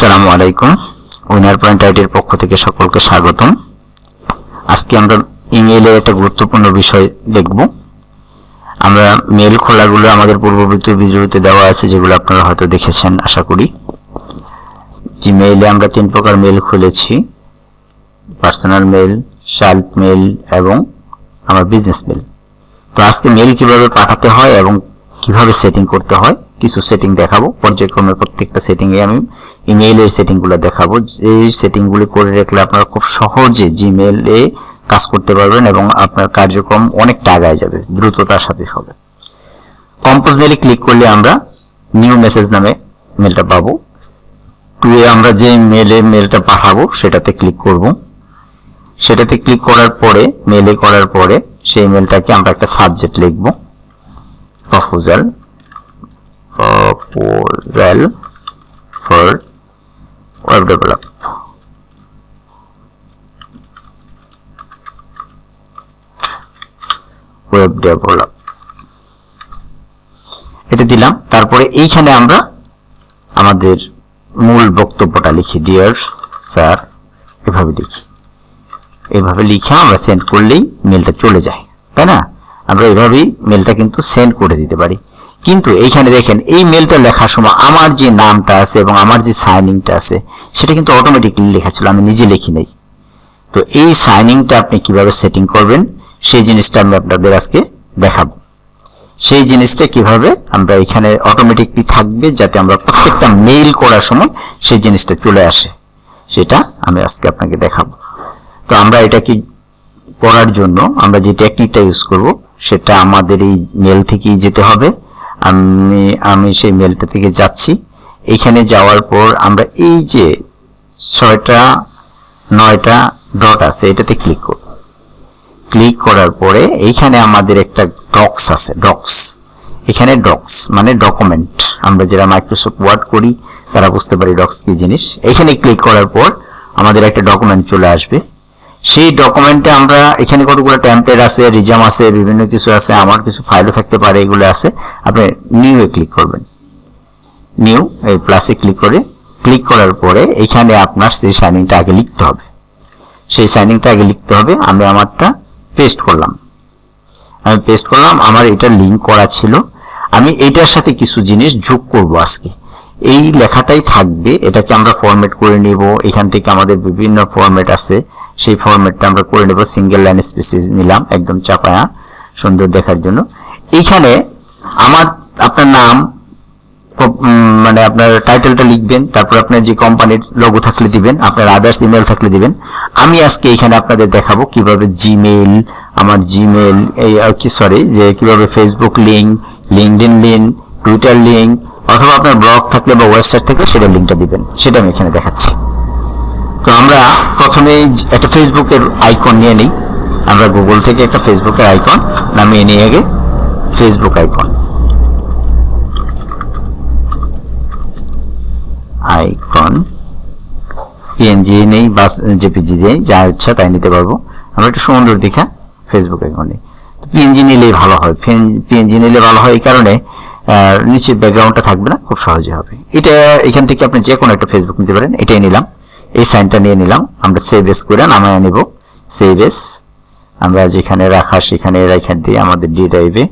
আসসালামু আলাইকুম। Winner point আইডির পক্ষ থেকে সকলকে স্বাগতম। আজকে আমরা ইমেইলের একটা গুরুত্বপূর্ণ বিষয় দেখব। আমরা মেল খোলাগুলো আমাদের পূর্ববর্তী ভিডিওতে দেওয়া আছে, যেগুলো আপনারা হয়তো দেখেছেন, আশা করি। জিমেইলে আমরা তিন প্রকার মেল খুলেছি। পার্সোনাল মেল শাল্প মেল এবং আমার বিজনেস মেল তো আজকে মেল কীভাবে পাঠাতে হয় এবং কীভাবে সেটিং করতে হয় কিছু সেটিং দেখাবো। পর্যায়ক্রমে প্রত্যেকটা সেটিং এ আমি ইমেইলের সেটিংগুলো দেখাবো। এই সেটিংগুলি করে রাখলে আপনারা খুব সহজে জিমেল এ কাজ করতে পারবেন এবং আপনার কার্যক্রম অনেকটা আগায় যাবে, দ্রুততার সাথে হবে। কম্পোজ মেলে ক্লিক করলে আমরা নিউ মেসেজ নামে মেলটা পাবো। টু এ আমরা যে মেলে মেলটা পাঠাবো, সেটাতে ক্লিক করব। সেটাতে ক্লিক করার পরে মেলে করার পরে সেই মেলটাকে আমরা একটা সাবজেক্ট লিখব। Proposal proposal for web develop web develop এটা দিলাম। তারপরে এইখানে আমরা আমাদের মূল বক্তব্যটা লিখি। ডিয়ার স্যার, এভাবে লিখি। এভাবে লিখে আমরা সেন্ড করলেই মেলটা চলে যায়। তাই না? আমরা এভাবেই মেলটা কিন্তু সেন্ড করে দিতে পারি। কিন্তু এইখানে দেখেন, এই মেলটা লেখার সময় আমার যে নামটা আছে এবং আমার যে সাইনিংটা আছে, সেটা কিন্তু অটোমেটিকলি লেখা ছিল, আমি নিজে লিখি নাই। তো এই সাইনিংটা আপনি কীভাবে সেটিং করবেন, সেই জিনিসটা আমি আপনাদের আজকে দেখাবো। সেই জিনিসটা কীভাবে আমরা এখানে অটোমেটিকলি থাকবে, যাতে আমরা প্রত্যেকটা মেইল করার সময় সেই জিনিসটা চলে আসে, সেটা আমি আজকে আপনাকে দেখাবো। তো আমরা এটা কি করার জন্য আমরা যে টেকনিকটা ইউজ করব, সেটা আমাদের এই মেল থেকেই যেতে হবে। আমি আমি সেই মেলটা থেকে যাচ্ছি। এখানে যাওয়ার পর আমরা এই যে ছয়টা, নয়টা ডট আছে, এটাতে ক্লিক করব। ক্লিক করার পরে এইখানে আমাদের একটা ডক্স আছে ডক্স এখানে ডক্স মানে ডকুমেন্ট আমরা যারা মাইক্রোসফট ওয়ার্ড করি, তারা বুঝতে পারি ডক্স কি জিনিস। এখানে ক্লিক করার পর আমাদের একটা ডকুমেন্ট চলে আসবে। সেই ডকুমেন্টে আমরা এখানে কতগুলো টেমপ্লেট আছে রিজাম আছে, বিভিন্ন কিছু আছে, আমার কিছু ফাইলও থাকতে পারে, এগুলো আছে। আপনি নিউ এ ক্লিক করবেন। নিউ এই প্লাসে ক্লিক করে ক্লিক করার পরে এখানে আপনার সেই সাইনিংটা আগে লিখতে হবে। সেই সাইনিংটা আগে লিখতে হবে, আমি আমারটা পেস্ট করলাম। আমি পেস্ট করলাম, আমার এটা লিঙ্ক করা ছিল। আমি এটার সাথে কিছু জিনিস যোগ করব আজকে। এই লেখাটাই থাকবে, এটাকে আমরা ফরম্যাট করে নিব। এখান থেকে আমাদের বিভিন্ন ফরম্যাট আছে। সেই ফরম্যাটটা আমরা করে নেব সিঙ্গেল লাইন স্পেসিস নিলাম, একদম চাপায়া, সুন্দর দেখার জন্য। এইখানে আমার, আপনার নাম মানে আপনার টাইটেলটা লিখবেন, তারপর আপনার যে কোম্পানির লোগো থাকলে দিবেন, আপনার আদার্স ইমেল থাকলে দিবেন। আমি আজকে এখানে আপনাদের দেখাবো কীভাবে জিমেল আমার জিমেল এই, আর কি সরি যে কীভাবে Facebook link LinkedIn link Twitter link অথবা আপনার ব্লগ থাকলে বা ওয়েবসাইট থাকলে সেটা লিঙ্কটা দিবেন, সেটা আমি এখানে দেখাচ্ছি। তো আমরা প্রথমে একটা ফেসবুকের আইকন নিয়ে নিই। আমরা গুগল থেকে একটা ফেসবুকের আইকন নামিয়ে নিয়ে আগে ফেসবুক আইকন আইকন পিএনজি নেই বা জেপিজি নেই, যা ইচ্ছা তাই নিতে পারব। আমরা একটা সুন্দর দেখা ফেসবুক আইকন নিই। পিএনজি নিলেই ভালো হয়। পিএনজি নিলে ভালো হয় এই কারণে নিচে ব্যাকগ্রাউন্ডটা থাকবে না, খুব সহজে হবে। এটা এখান থেকে আপনি যে কোনো একটা ফেসবুক নিতে পারেন, এটাই নিলাম। এই সাইনটা নিয়ে নিলাম। আমরা সেভ এস করে নামায় নিব। সেভ এস আমরা যেখানে রাখা সেখানে রেখে দিয়ে আমাদের ডি ড্রাইভে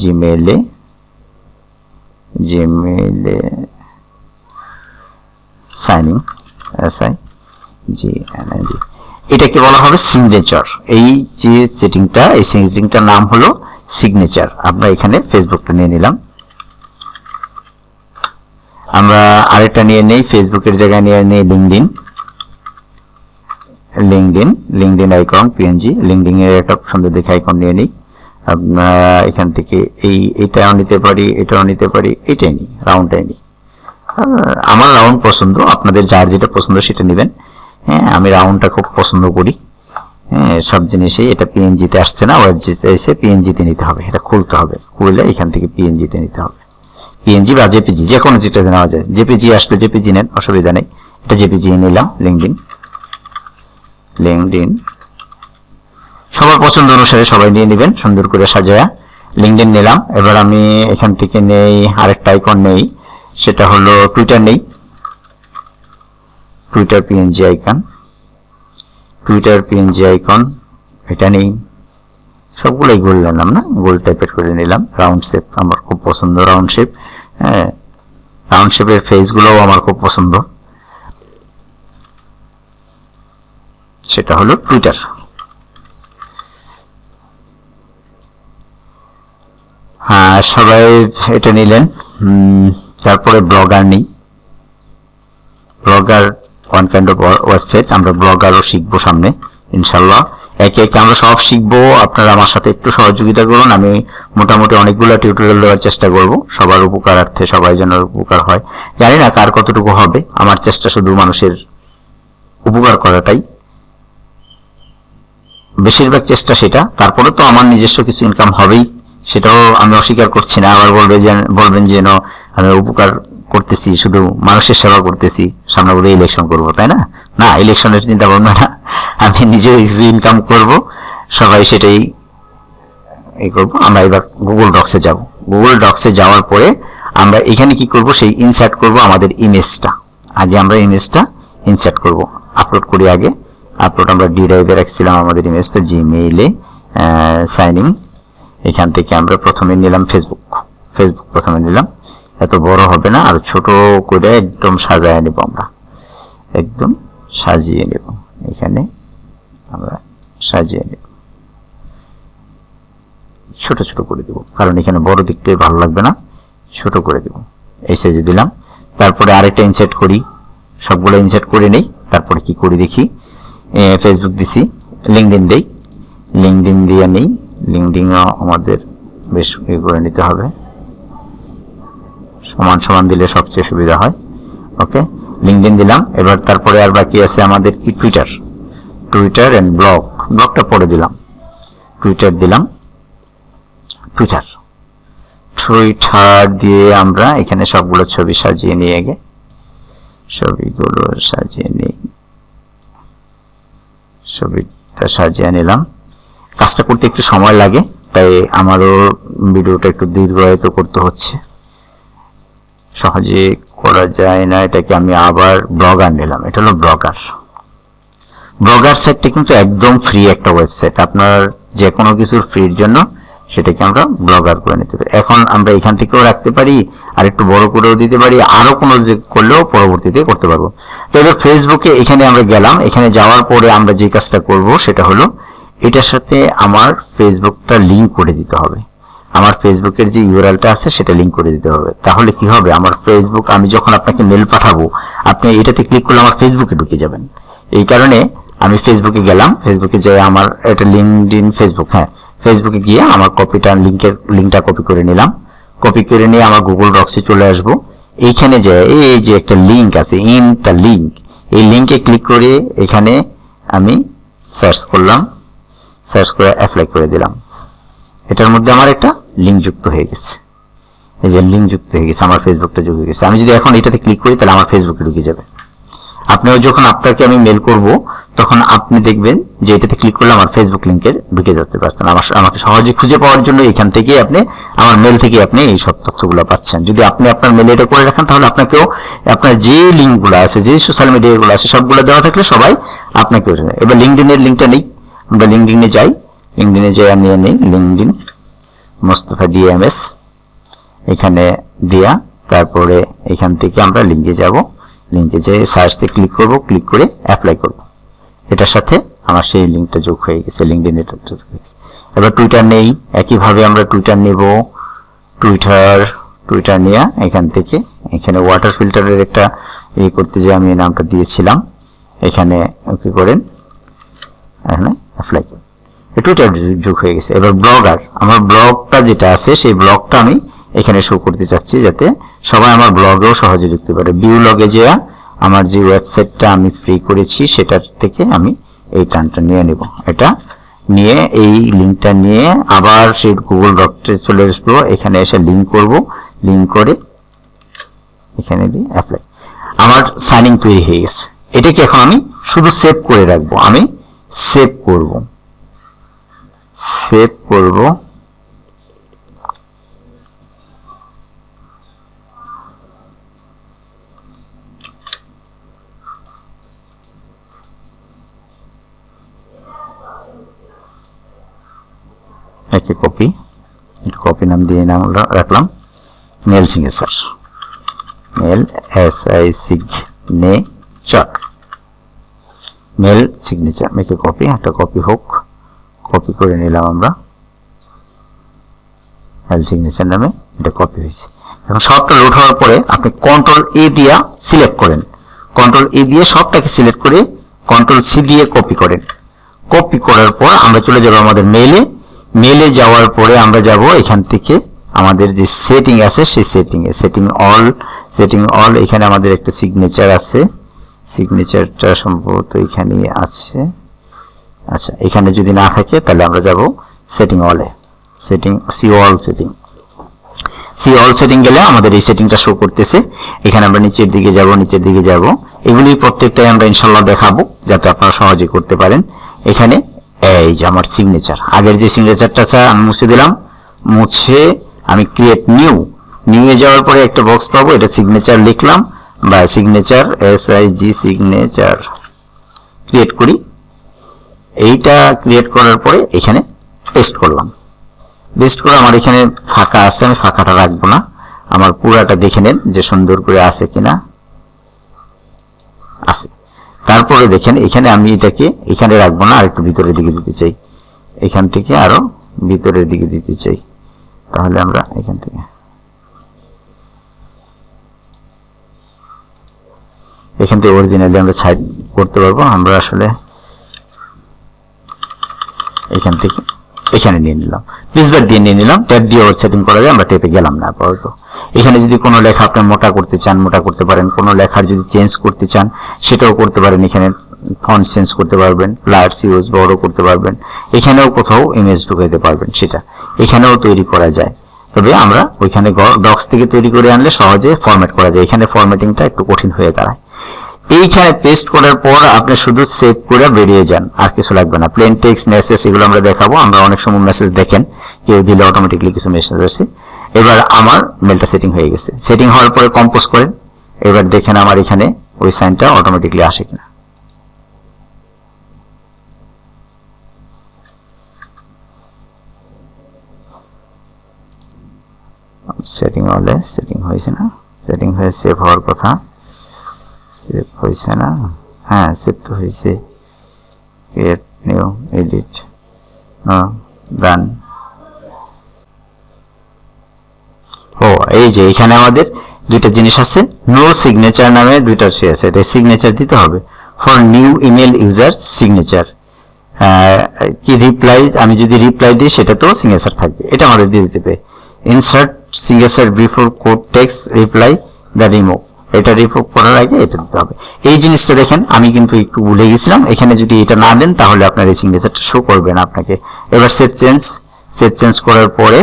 জিমেলে জিমেলে signing S I G G এটাকে বলা হবে সিগনেচার এই যে সেটিংটা এই সেটিংটার নাম হলো সিগনেচার আমরা এখানে ফেসবুকটা নিয়ে নিলাম। আমরা আরেকটা নিয়ে নেই ফেসবুকের জায়গায় নিয়ে নেই LinkedIn LinkedIn LinkedIn icon PNG LinkedIn এর একটা সুন্দর দেখে আইকন নিয়ে নিই। এখান থেকে এই, এটাও নিতে পারি, এটাও নিতে পারি, এটাই নিই রাউন্ডটাই নিই। আমার রাউন্ড পছন্দ, আপনাদের যার যেটা পছন্দ সেটা নেবেন। হ্যাঁ আমি রাউন্ডটা খুব পছন্দ করি। হ্যাঁ সব জিনিসেই এটা পিএনজিতে আসছে না ওয়েবজিতে এসে পিএনজিতে নিতে হবে। এটা খুলতে হবে, খুললে এখান থেকে পিএনজিতে নিতে হবে। পিএনজি বা জেপিজি যে কোনো যেটা নেওয়া যায়। জেপিজি আসলে জেপিজি নেন, অসুবিধা নেই। এটা জেপিজি নিলাম লিঙ্কডিন লিঙ্কডিন সবার পছন্দ অনুসারে সবাই নিয়ে নেবেন, সুন্দর করে সাজায়া। লিঙ্কডিন নিলাম। এবার আমি এখান থেকে নেই, আরেকটা আইকন নেই। সেটা হলো টুইটার নেই। Twitter PNG icon Twitter PNG icon এটা নেই। সবগুলোই গোল নিলাম না? গোল টাইপের করে নিলাম। রাউন্ড শেপ আমার খুব পছন্দ রাউন্ড শেপ হ্যাঁ রাউন্ড শেপের ফেসগুলোও আমার খুব পছন্দ। সেটা হলো টুইটার হ্যাঁ সবাই এটা নিলেন। তারপরে ব্লগার নেই। Blogger one kind of website আমরা ব্লগারও শিখব সামনে, ইনশাল্লাহ। একে একে আমরা সব শিখব। আপনারা আমার সাথে একটু সহযোগিতা করুন। আমি মোটামুটি অনেকগুলো টিউটোরিয়াল দেওয়ার চেষ্টা করব। সবার উপকারার্থে, সবাই যেন উপকার হয়। জানি না কার কতটুকু হবে। আমার চেষ্টা শুধু মানুষের উপকার করাটাই। বেশিরভাগ চেষ্টা সেটা। তারপরে তো আমার নিজস্ব কিছু ইনকাম হবেই। সেটাও আমি অস্বীকার করছি না। আবার বলবে যে, বলবেন যেন আমি উপকার করতেছি, শুধু মানুষের সেবা করতেছি, সামনে বোধহয় ইলেকশন করব, তাই না? না ইলেকশনের চিন্তা ভাবনা না, আমি নিজে কিছু ইনকাম করব, সবাই সেটাই এই করব, আমরা এবার গুগল ডক্সে যাব। গুগল ডক্সে যাওয়ার পরে আমরা এখানে কি করব, সেই ইনসার্ট করব আমাদের ইমেজটা আগে আমরা ইমেজটা ইনসার্ট করব। আপলোড করি আগে। আপলোড আমরা ডি ড্রাইভে রাখছিলাম আমাদের ইমেজটা জিমেইলে সাইন ইন এখান থেকে আমরা প্রথমে নিলাম ফেসবুক ফেসবুক প্রথমে নিলাম। এত বড় হবে না, আর ছোট করে একদম সাজায় নেব আমরা। একদম সাজিয়ে নেব। এখানে আমরা সাজিয়ে নেব। ছোট ছোট করে দেব, কারণ এখানে বড় দিকটাই ভালো লাগবে না। ছোট করে দেব। এই সাইজে দিলাম। তারপরে আরেকটা ইনসার্ট করি। সবগুলো ইনসার্ট করে নেই। তারপরে কি করি দেখি? ফেসবুক দিছি। লিঙ্কডিন দেই। লিঙ্কডিন দিয়ে নেই। লিঙ্কডিনও আমাদের বেশ ইয়ে করে নিতে হবে। সমান সমান দিলে সবচেয়ে সুবিধা হয়। ওকে? লিঙ্কডিন দিলাম। এবার তারপরে আর বাকি আছে আমাদের কি? টুইটার টুইটার এন্ড ব্লগ ব্লগটা পরে দিলাম। টুইটার দিলাম। টুইটার টুইটার দিয়ে আমরা এখানে সবগুলো ছবি সাজিয়ে নিয়ে গে ছবিগুলো সাজিয়ে নিই। ছবিটা সাজিয়ে নিলাম। কাজটা করতে একটু সময় লাগে, তাই আমারও ভিডিওটা একটু দীর্ঘায়িত করতে হচ্ছে। সহজে করা যায় না, এটাকে আমি আবার ব্লগার নিলাম। এটা হলো ব্লগার। ব্লগার সাইটটা কিন্তু একদম ফ্রি একটা ওয়েবসাইট আপনার যে কোনো কিছুর ফ্রির জন্য সেটাকে আমরা ব্লগার করে নিতে পারি। এখন আমরা এখান থেকেও রাখতে পারি, আর একটু বড় করেও দিতে পারি, আরও কোনো যে করলেও পরবর্তীতে করতে পারব। তো এবার ফেসবুকে এখানে আমরা গেলাম। এখানে যাওয়ার পরে আমরা যে কাজটা করব সেটা হলো, এটার সাথে আমার ফেসবুকটা লিঙ্ক করে দিতে হবে। আমার ফেসবুকের যে ইউআরএলটা আছে, সেটা লিংক করে দিতে হবে। তাহলে কি হবে? আমার ফেসবুক আমি যখন আপনাকে মেল পাঠাবো, আপনি এটাতে ক্লিক করলে আমার ফেসবুকে ঢুকে যাবেন। এই কারণে আমি ফেসবুকে গেলাম। ফেসবুকে যে আমার এটা লিঙ্কড ইন ফেসবুক হ্যাঁ। ফেসবুকে গিয়ে আমার কপিটা লিঙ্কের লিঙ্কটা কপি করে নিলাম। কপি করে নিয়ে আমার গুগল ডক্সে চলে আসব। এইখানে যে, এই যে একটা লিঙ্ক আছে ইন দ্য লিঙ্ক এই লিঙ্কে ক্লিক করে এখানে আমি সার্চ করলাম। সার্চ করে অ্যাপ্লাই করে দিলাম। এটার মধ্যে আমার একটা লিঙ্ক যুক্ত হয়ে গেছে। এই যে লিঙ্ক যুক্ত হয়ে গেছে, আমার ফেসবুকটা যুক্ত হয়ে গেছে। আমি যদি এখন এটাতে ক্লিক করি, তাহলে আমার ফেসবুকে ঢুকে যাবে। আপনিও যখন আপনাকে আমি মেল করব, তখন আপনি দেখবেন যে এটাতে ক্লিক করলে আমার ফেসবুক লিঙ্কের ঢুকে যেতে পারছেন আমার আমাকে সহজে খুঁজে পাওয়ার জন্য এখান থেকে আপনি, আমার মেল থেকে আপনি এই সব তথ্যগুলো পাচ্ছেন। যদি আপনি আপনার মেলে এটা করে রাখেন, তাহলে আপনাকেও আপনার যে লিঙ্কগুলো আছে, যে সোশ্যাল মিডিয়াগুলো আছে, সবগুলো দেওয়া থাকলে সবাই আপনাকে এবার লিঙ্কডিনের লিঙ্কটা নেই। আমরা লিঙ্কডিনে যাই। লিঙ্কডিনে যাই, আমি নেই লিঙ্কডিন মোস্তফা ডিএমএস এখানে দেয়া। তারপরে এখান থেকে আমরা লিঙ্কে যাব। লিঙ্কে যেয়ে সার্চে ক্লিক করব ক্লিক করে অ্যাপ্লাই করব। এটার সাথে আমার সেই লিঙ্কটা যোগ হয়ে গেছে লিঙ্কডিন এটা যোগ হয়ে গেছে। এবার টুইটার নেই। একইভাবে আমরা টুইটার নেব। টুইটার টুইটার নিয়ে। এখান থেকে এখানে ওয়াটার ফিল্টারের একটা ইয়ে করতে যে আমি নামটা দিয়েছিলাম। এখানে ওকে করেন। এখানে অ্যাপ্লাই করেন। টুইটার যুগ হয়ে গেছে। এবার ব্লগার আমার ব্লগটা যেটা আছে, সেই ব্লগটা আমি এখানে শো করতে চাচ্ছি যাতে সবাই আমার ব্লগেও সহজে ঢুকতে পারে। বিউ লগে যে আমার যে ওয়েবসাইটটা আমি ফ্রি করেছি, সেটার থেকে আমি এই টানটা নিয়ে নেব। এটা নিয়ে, এই লিঙ্কটা নিয়ে আবার সেই গুগল ডক্টে চলে আসব। এখানে এসে লিঙ্ক করব। লিঙ্ক করে এখানে দিয়ে অ্যাপ্লাই আমার সাইনিং তৈরি হয়ে গেছে। এটাকে এখন আমি শুধু সেভ করে রাখব। আমি সেভ করব। सेव करो एक कॉपी कॉपी नाम दिए नाम रख लाम mail signature. Mail S I signature mail signature. मैं कॉपी एक कॉपी होक কপি করে নিলাম আমরা। মেল সিগনেচার নামে এটা কপি হয়েছে। এখন সবটা লোড হওয়ার পরে আপনি কন্ট্রোল এ দিয়া সিলেক্ট করেন। কন্ট্রোল এ দিয়ে সবটাকে সিলেক্ট করে কন্ট্রোল সি দিয়ে কপি করেন। কপি করার পর আমরা চলে যাব আমাদের মেলে মেলে যাওয়ার পরে আমরা যাব এখান থেকে আমাদের যে সেটিং আছে, সেই সেটিং এ। সেটিং অল সেটিং অল এখানে আমাদের একটা সিগনেচার আছে। সিগনেচারটা সম্ভবত এখানে আছে। আচ্ছা এখানে যদি না থাকে, তাহলে আমরা যাব সেটিং অলে setting see all setting see all setting গেলে আমাদের এই সেটিংটা শো করতেছে। এখানে আমরা নিচের দিকে যাব, নিচের দিকে যাব। এগুলি প্রত্যেকটাই আমরা ইনশাল্লাহ দেখাবো, যাতে আপনারা সহজে করতে পারেন। এখানে, এই যে আমার সিগনেচার আগের যে সিগনেচারটা আছে আমি মুছে দিলাম। মুছে, আমি ক্রিয়েট নিউ নিয়ে যাওয়ার পরে একটা বক্স পাবো, এটা সিগনেচার লিখলাম। বা signature S I G signature create করি। এইটা ক্রিয়েট করার পরে এখানে পেস্ট করলাম। পেস্ট করে আমার এখানে ফাঁকা আছে, আমি ফাঁকাটা রাখব না। আমার পুরাটা দেখে নেন যে সুন্দর করে আছে কিনা। আছে। তারপরে দেখেন, এখানে আমি এটাকে এখানে রাখব না আর একটু ভিতরের দিকে দিতে চাই। এখান থেকে আরও ভিতরের দিকে দিতে চাই। তাহলে আমরা এখান থেকে এখান থেকে অরিজিনালি আমরা সাইড করতে পারব। আমরা আসলে এখান থেকে এখানে নিয়ে নিলাম। প্রিসবার দিয়ে নিয়ে নিলাম ট্যাব দিয়ে ওর সেটিং করা যায়, আমরা টেপে গেলাম না, আপাতত। এখানে যদি কোনো লেখা আপনি মোটা করতে চান, মোটা করতে পারেন। কোনো লেখার যদি চেঞ্জ করতে চান, সেটাও করতে পারেন। এখানে ফন্ট চেঞ্জ করতে পারবেন প্লার্স ইউজ বড় করতে পারবেন। এখানেও কোথাও ইমেজ ঢুকাইতে পারবেন সেটা। এখানেও তৈরি করা যায়। তবে আমরা ওইখানে ডক্স থেকে তৈরি করে আনলে সহজে ফরম্যাট করা যায়। এখানে ফরম্যাটিংটা একটু কঠিন হয়ে দাঁড়ায়। এইখানে পেস্ট করার পর আপনি শুধু সেভ করে বেরিয়ে যান। আর কিছু লাগবে না। প্লেন টেক্সট মেসেজ এগুলো আমরা দেখাবো। আমরা অনেক সময় মেসেজ দেখেন। কেউ দিলে অটোমেটিকলি কিছু মেসেজ আসে। এবার আমার মেলটা সেটিং হয়ে গেছে। সেটিং হওয়ার পরে কম্পোজ করেন। এবার দেখেন আমার এখানে ওই সাইনটা অটোমেটিকলি আসে কিনা। সেটিং হলে সেটিং হয়েছে না। সেটিং হয়ে সেভ হওয়ার কথা। সেভ হয়েছে না? হ্যাঁ সেভ তো হয়েছে ক্রিয়েট নিউ এডিট ডান ও, এই যে এখানে আমাদের দুইটা জিনিস আছে। নো সিগনেচার নামে দুইটা সে আছে। এটা সিগনেচার দিতে হবে। For new email user signature কি রিপ্লাই আমি যদি রিপ্লাই দিই, সেটা তো সিগনেচার থাকবে। এটা আমাদের দিয়ে দিতে হবে। Insert signature before quoted text reply the remove এটা রিপোর্ট করার আগে এটা দিতে হবে। এই জিনিসটা দেখেন, আমি কিন্তু একটু ভুলে গেছিলাম। এখানে যদি এটা না দেন, তাহলে আপনার এই সিগনেচারটা শো করবে না আপনাকে। এবার সেভ চেঞ্জ সেভ চেঞ্জ করার পরে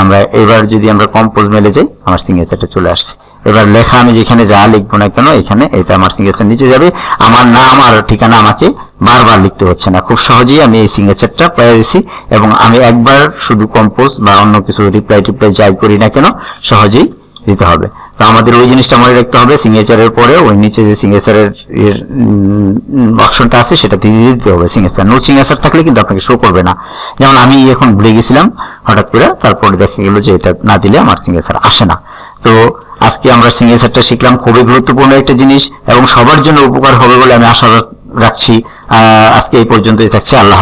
আমরা, এবার যদি আমরা কম্পোজ মেলে যাই, আমার সিগনেচারটা চলে আসছে। এবার লেখা আমি যেখানে যা লিখব না কেন, এখানে এটা আমার সিগনেচার নিচে যাবে। আমার নাম আর ঠিকানা আমাকে বারবার লিখতে হচ্ছে না। খুব সহজেই আমি এই সিগনেচারটা পেয়ে গেছি এবং আমি একবার শুধু কম্পোজ বা অন্য কিছু রিপ্লাই টিপ্লাই যাই করি না কেন, সহজেই দিতে হবে। তো আমাদের ওই জিনিসটা মনে রাখতে হবে সিগনেচারের পরে ওই নিচে যে সিগনেচারের অপশনটা আছে, সেটা দিয়ে দিতে হবে সিগনেচার নো সিগনেচার থাকলে কিন্তু আপনাকে শো করবে না। যেমন আমি এখন ভুলে গেছিলাম, হঠাৎ করে তারপরে দেখা গেল যে এটা না দিলে আমার সিগনেচার আসে না। তো আজকে আমরা সিগনেচারটা শিখলাম, খুবই গুরুত্বপূর্ণ একটা জিনিস এবং সবার জন্য উপকার হবে বলে আমি আশা রাখছি। আজকে এই পর্যন্তই থাকছে, আল্লাহ